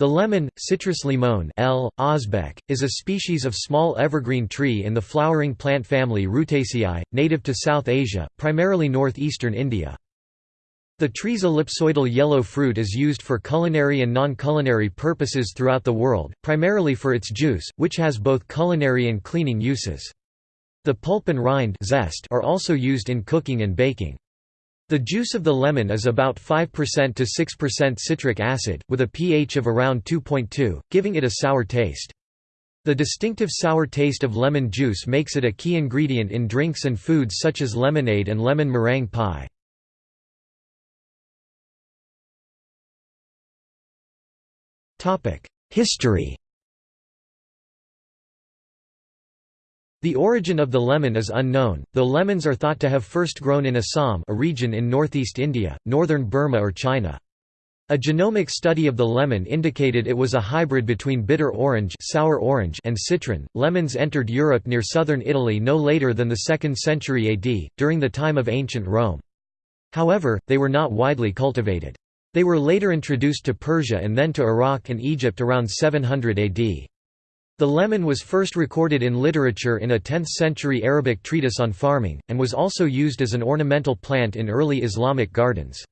The lemon, Citrus limon L. Osbeck, is a species of small evergreen tree in the flowering plant family Rutaceae, native to South Asia, primarily northeastern India. The tree's ellipsoidal yellow fruit is used for culinary and non-culinary purposes throughout the world, primarily for its juice, which has both culinary and cleaning uses. The pulp and rind zest are also used in cooking and baking. The juice of the lemon is about 5% to 6% citric acid, with a pH of around 2.2, giving it a sour taste. The distinctive sour taste of lemon juice makes it a key ingredient in drinks and foods such as lemonade and lemon meringue pie. History The origin of the lemon is unknown, though lemons are thought to have first grown in Assam a region in northeast India, northern Burma or China. A genomic study of the lemon indicated it was a hybrid between bitter orange, sour orange and citron. Lemons entered Europe near southern Italy no later than the 2nd century AD, during the time of ancient Rome. However, they were not widely cultivated. They were later introduced to Persia and then to Iraq and Egypt around 700 AD. The lemon was first recorded in literature in a 10th-century Arabic treatise on farming, and was also used as an ornamental plant in early Islamic gardens.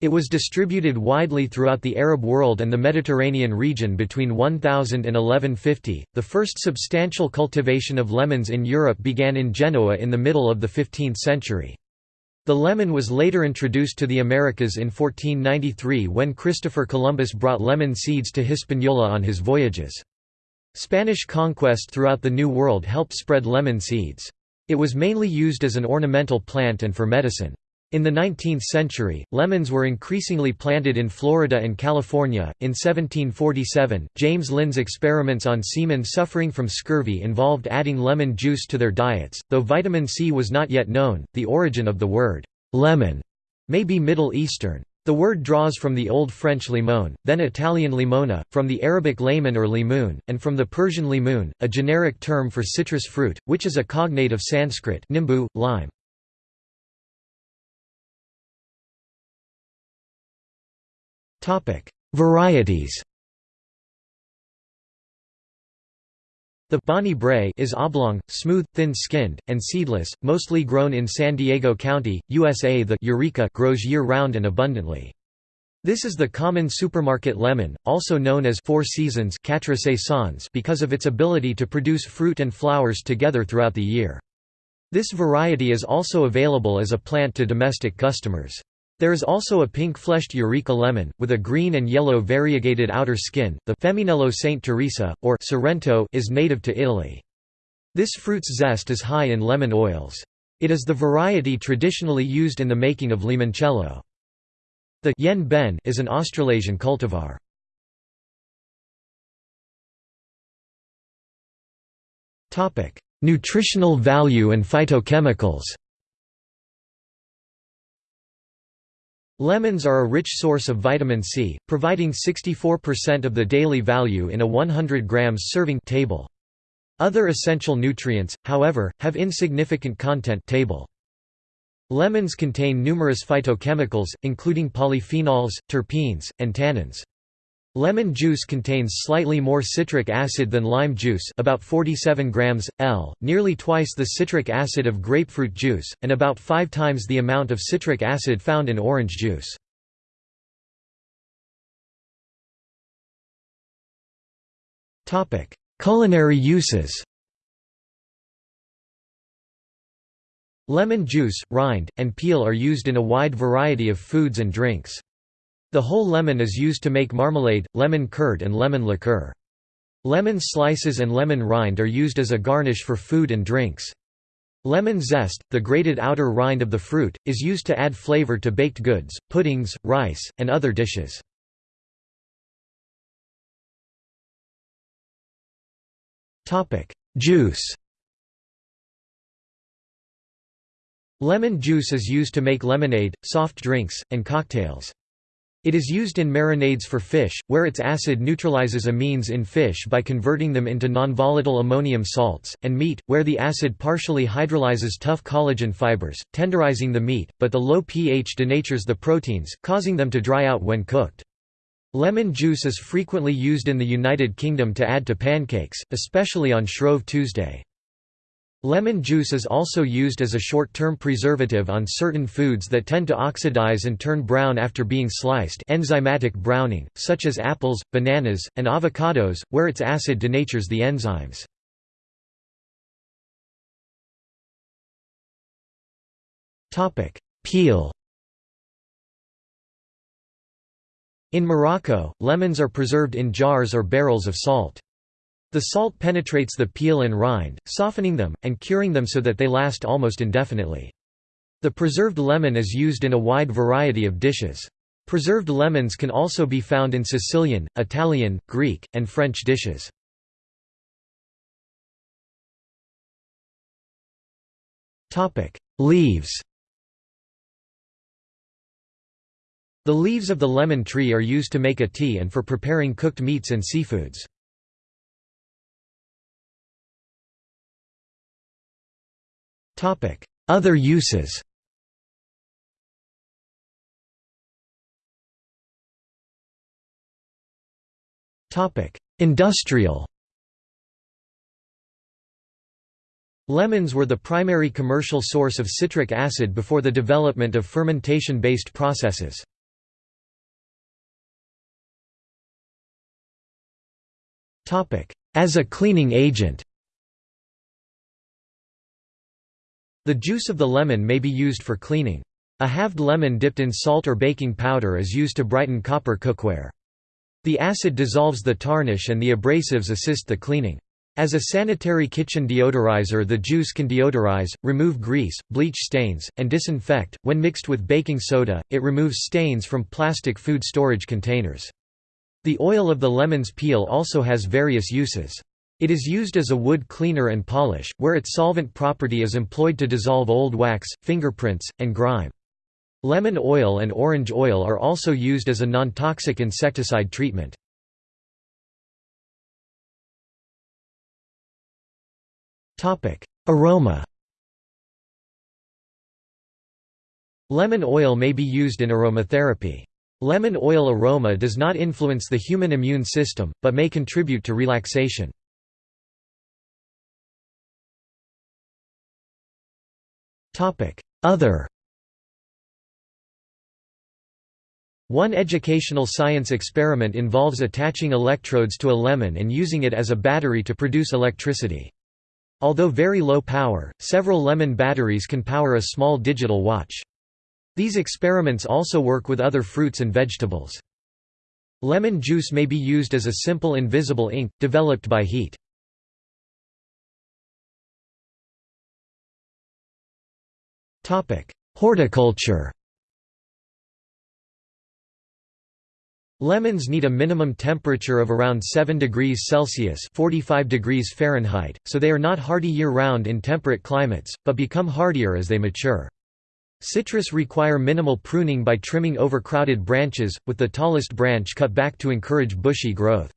It was distributed widely throughout the Arab world and the Mediterranean region between 1000 and 1150. The first substantial cultivation of lemons in Europe began in Genoa in the middle of the 15th century. The lemon was later introduced to the Americas in 1493 when Christopher Columbus brought lemon seeds to Hispaniola on his voyages. Spanish conquest throughout the New World helped spread lemon seeds. It was mainly used as an ornamental plant and for medicine. In the 19th century, lemons were increasingly planted in Florida and California. In 1747, James Lind's experiments on seamen suffering from scurvy involved adding lemon juice to their diets. Though vitamin C was not yet known, the origin of the word lemon may be Middle Eastern. The word draws from the Old French limon, then Italian limona, from the Arabic layman or limoon, and from the Persian limoon, a generic term for citrus fruit, which is a cognate of Sanskrit nimbu, lime. Varieties The Bonnie Brae is oblong, smooth, thin-skinned, and seedless, mostly grown in San Diego County, USA The Eureka grows year-round and abundantly. This is the common supermarket lemon, also known as Four Seasons because of its ability to produce fruit and flowers together throughout the year. This variety is also available as a plant to domestic customers. There is also a pink-fleshed Eureka lemon, with a green and yellow variegated outer skin. The Femminello Saint Teresa, or Sorrento, is native to Italy. This fruit's zest is high in lemon oils. It is the variety traditionally used in the making of limoncello. The yen ben is an Australasian cultivar. Nutritional value and phytochemicals Lemons are a rich source of vitamin C, providing 64% of the daily value in a 100 grams serving table. Other essential nutrients, however, have insignificant content table. Lemons contain numerous phytochemicals, including polyphenols, terpenes, and tannins. Lemon juice contains slightly more citric acid than lime juice about 47 grams, L, nearly twice the citric acid of grapefruit juice, and about five times the amount of citric acid found in orange juice. Culinary uses Lemon juice, rind, and peel are used in a wide variety of foods and drinks. The whole lemon is used to make marmalade, lemon curd and lemon liqueur. Lemon slices and lemon rind are used as a garnish for food and drinks. Lemon zest, the grated outer rind of the fruit, is used to add flavor to baked goods, puddings, rice, and other dishes. Juice Lemon juice is used to make lemonade, soft drinks, and cocktails. It is used in marinades for fish, where its acid neutralizes amines in fish by converting them into nonvolatile ammonium salts, and meat, where the acid partially hydrolyzes tough collagen fibers, tenderizing the meat, but the low pH denatures the proteins, causing them to dry out when cooked. Lemon juice is frequently used in the United Kingdom to add to pancakes, especially on Shrove Tuesday. Lemon juice is also used as a short-term preservative on certain foods that tend to oxidize and turn brown after being sliced enzymatic browning, such as apples, bananas, and avocados, where its acid denatures the enzymes. Peel In Morocco, lemons are preserved in jars or barrels of salt. The salt penetrates the peel and rind, softening them, and curing them so that they last almost indefinitely. The preserved lemon is used in a wide variety of dishes. Preserved lemons can also be found in Sicilian, Italian, Greek, and French dishes. Leaves The leaves of the lemon tree are used to make a tea and for preparing cooked meats and seafoods. Other uses. Industrial. Lemons were the primary commercial source of citric acid before the development of fermentation-based processes. As a cleaning agent The juice of the lemon may be used for cleaning. A halved lemon dipped in salt or baking powder is used to brighten copper cookware. The acid dissolves the tarnish and the abrasives assist the cleaning. As a sanitary kitchen deodorizer the juice can deodorize, remove grease, bleach stains, and disinfect. When mixed with baking soda, it removes stains from plastic food storage containers. The oil of the lemon's peel also has various uses. It is used as a wood cleaner and polish, where its solvent property is employed to dissolve old wax, fingerprints, and grime. Lemon oil and orange oil are also used as a non-toxic insecticide treatment. Aroma Lemon oil may be used in aromatherapy. Lemon oil aroma does not influence the human immune system, but may contribute to relaxation. Other One educational science experiment involves attaching electrodes to a lemon and using it as a battery to produce electricity. Although very low power, several lemon batteries can power a small digital watch. These experiments also work with other fruits and vegetables. Lemon juice may be used as a simple invisible ink, developed by heat. Horticulture Lemons need a minimum temperature of around 7 degrees Celsius 45 degrees Fahrenheit, so they are not hardy year-round in temperate climates, but become hardier as they mature. Citrus require minimal pruning by trimming overcrowded branches, with the tallest branch cut back to encourage bushy growth.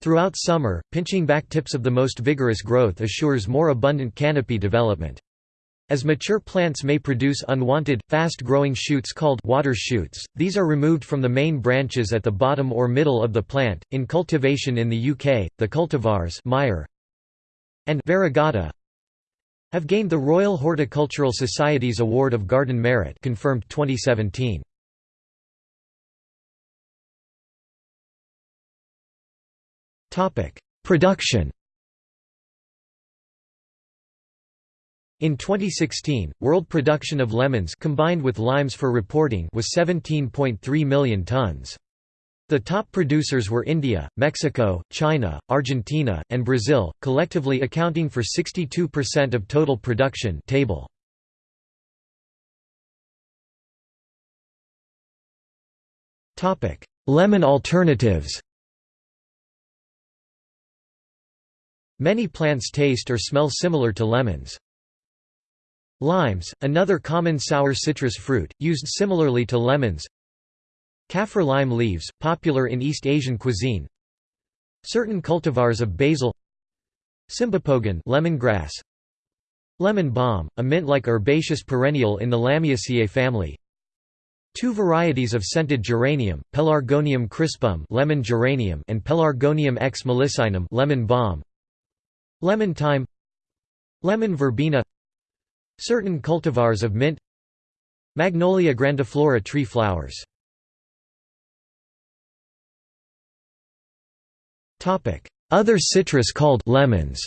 Throughout summer, pinching back tips of the most vigorous growth assures more abundant canopy development. As mature plants may produce unwanted, fast-growing shoots called water shoots, these are removed from the main branches at the bottom or middle of the plant. In cultivation in the UK, the cultivars Meyer and variegata have gained the Royal Horticultural Society's Award of Garden Merit confirmed 2017. Topic: Production In 2016, world production of lemons combined with limes for reporting was 17.3 million tons. The top producers were India, Mexico, China, Argentina, and Brazil, collectively accounting for 62% of total production table. Lemon alternatives Many plants taste or smell similar to lemons. Limes, another common sour citrus fruit, used similarly to lemons. Kaffir lime leaves, popular in East Asian cuisine. Certain cultivars of basil. Cymbopogon lemongrass, Lemon balm, a mint-like herbaceous perennial in the Lamiaceae family. Two varieties of scented geranium, Pelargonium crispum lemon geranium and Pelargonium ex melissinum lemon balm. Lemon thyme. Lemon verbena Certain cultivars of mint Magnolia grandiflora tree flowers Other citrus called lemons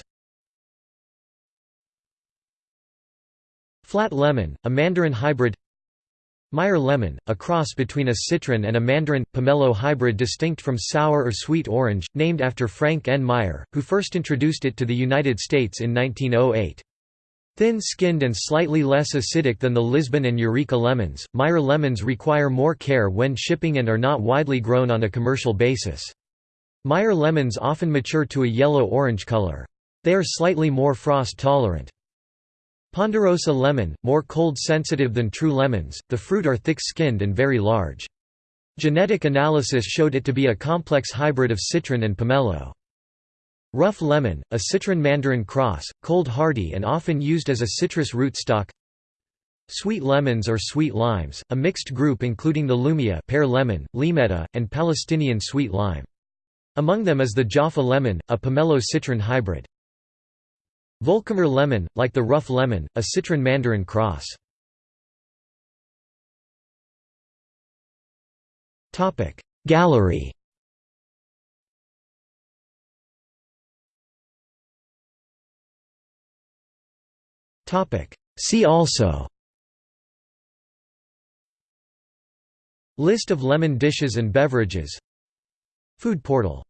Flat lemon, a mandarin hybrid Meyer lemon, a cross between a citron and a mandarin, pomelo hybrid distinct from sour or sweet orange, named after Frank N. Meyer, who first introduced it to the United States in 1908. Thin-skinned and slightly less acidic than the Lisbon and Eureka lemons, Meyer lemons require more care when shipping and are not widely grown on a commercial basis. Meyer lemons often mature to a yellow-orange color. They are slightly more frost-tolerant. Ponderosa lemon, more cold-sensitive than true lemons, the fruit are thick-skinned and very large. Genetic analysis showed it to be a complex hybrid of citron and pomelo. Rough lemon, a citron-mandarin cross, cold-hardy and often used as a citrus rootstock Sweet lemons or sweet limes, a mixed group including the Lumia pear lemon, Limetta, and Palestinian sweet lime. Among them is the Jaffa lemon, a pomelo-citron hybrid. Volkamer lemon, like the rough lemon, a citron mandarin cross. Gallery See also. List of lemon dishes and beverages. Food portal